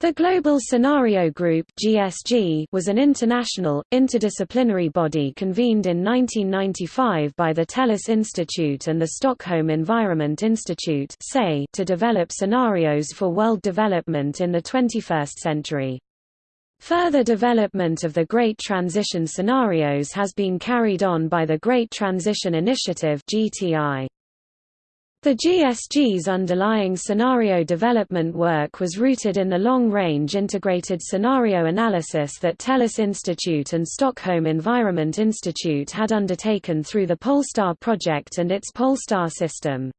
The Global Scenario Group (GSG) was an international, interdisciplinary body convened in 1995 by the Tellus Institute and the Stockholm Environment Institute to develop scenarios for world development in the 21st century. Further development of the Great Transition scenarios has been carried on by the Great Transition Initiative (GTI). The GSG's underlying scenario development work was rooted in the long-range integrated scenario analysis that Tellus Institute and Stockholm Environment Institute had undertaken through the Polestar project and its Polestar system.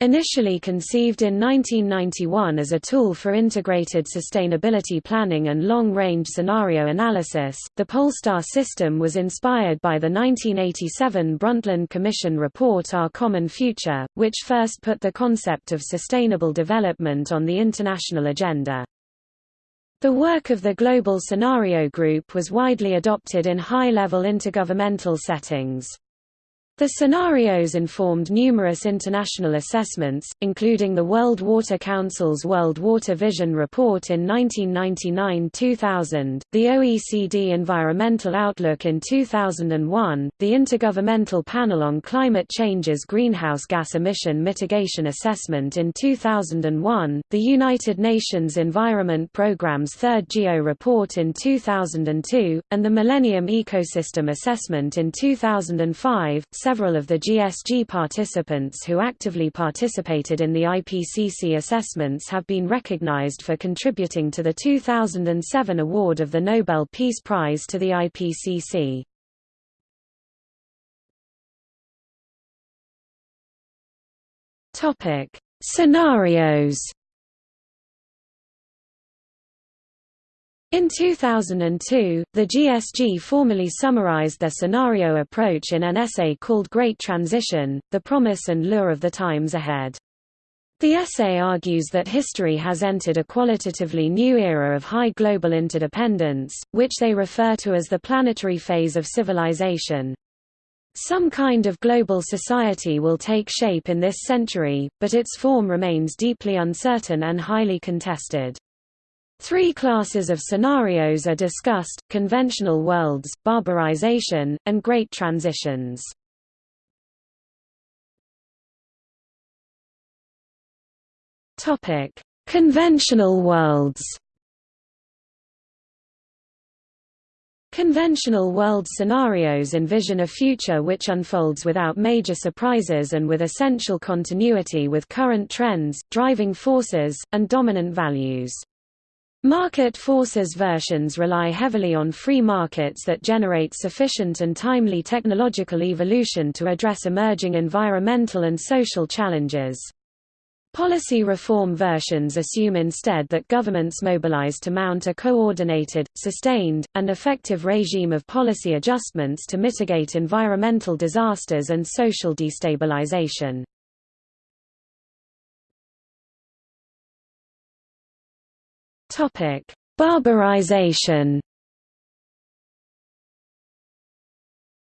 Initially conceived in 1991 as a tool for integrated sustainability planning and long-range scenario analysis, the Polestar system was inspired by the 1987 Brundtland Commission report Our Common Future, which first put the concept of sustainable development on the international agenda. The work of the Global Scenario Group was widely adopted in high-level intergovernmental settings. The scenarios informed numerous international assessments, including the World Water Council's World Water Vision Report in 1999–2000, the OECD Environmental Outlook in 2001, the Intergovernmental Panel on Climate Change's Greenhouse Gas Emission Mitigation Assessment in 2001, the United Nations Environment Programme's Third GEO Report in 2002, and the Millennium Ecosystem Assessment in 2005 several of the GSG participants who actively participated in the IPCC assessments have been recognized for contributing to the 2007 award of the Nobel Peace Prize to the IPCC. Topic: Scenarios In 2002, the GSG formally summarized their scenario approach in an essay called Great Transition, The Promise and Lure of the Times Ahead. The essay argues that history has entered a qualitatively new era of high global interdependence, which they refer to as the planetary phase of civilization. Some kind of global society will take shape in this century, but its form remains deeply uncertain and highly contested. Three classes of scenarios are discussed, conventional worlds, barbarization, and great transitions. Conventional worlds Conventional world scenarios envision a future which unfolds without major surprises and with essential continuity with current trends, driving forces, and dominant values. Market forces versions rely heavily on free markets that generate sufficient and timely technological evolution to address emerging environmental and social challenges. Policy reform versions assume instead that governments mobilize to mount a coordinated, sustained, and effective regime of policy adjustments to mitigate environmental disasters and social destabilization. Topic: Barbarization.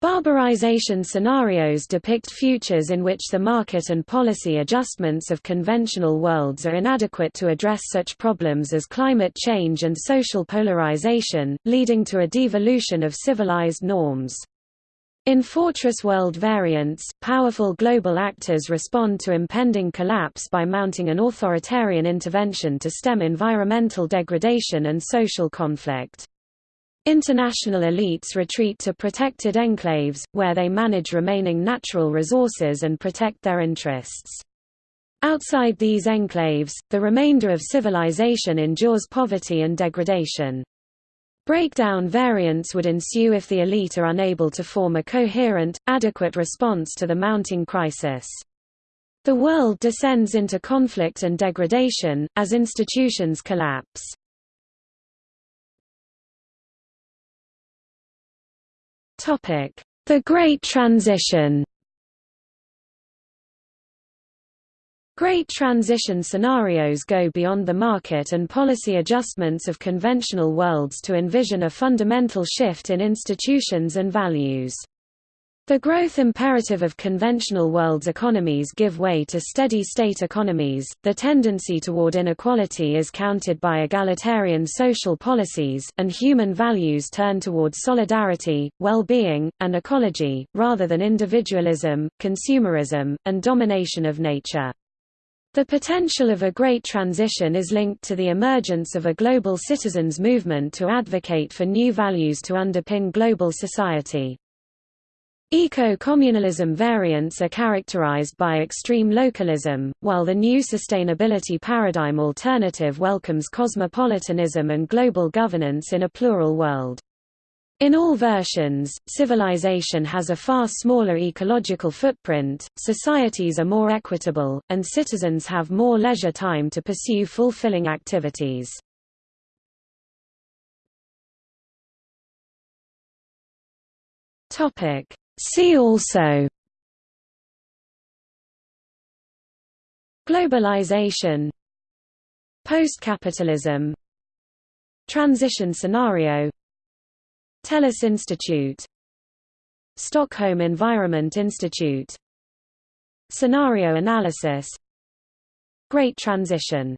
Barbarization scenarios depict futures in which the market and policy adjustments of conventional worlds are inadequate to address such problems as climate change and social polarization, leading to a devolution of civilized norms. In Fortress World variants, powerful global actors respond to impending collapse by mounting an authoritarian intervention to stem environmental degradation and social conflict. International elites retreat to protected enclaves, where they manage remaining natural resources and protect their interests. Outside these enclaves, the remainder of civilization endures poverty and degradation. Breakdown variants would ensue if the elite are unable to form a coherent, adequate response to the mounting crisis. The world descends into conflict and degradation, as institutions collapse. The Great Transition Great transition scenarios go beyond the market and policy adjustments of conventional worlds to envision a fundamental shift in institutions and values. The growth imperative of conventional world's economies give way to steady-state economies, the tendency toward inequality is countered by egalitarian social policies, and human values turn toward solidarity, well-being, and ecology, rather than individualism, consumerism, and domination of nature. The potential of a great transition is linked to the emergence of a global citizens movement to advocate for new values to underpin global society. Eco-communalism variants are characterized by extreme localism, while the new sustainability paradigm alternative welcomes cosmopolitanism and global governance in a plural world. In all versions, civilization has a far smaller ecological footprint, societies are more equitable, and citizens have more leisure time to pursue fulfilling activities. See also Globalization Post-capitalism Transition scenario Tellus Institute. Stockholm Environment Institute. Scenario analysis. Great Transition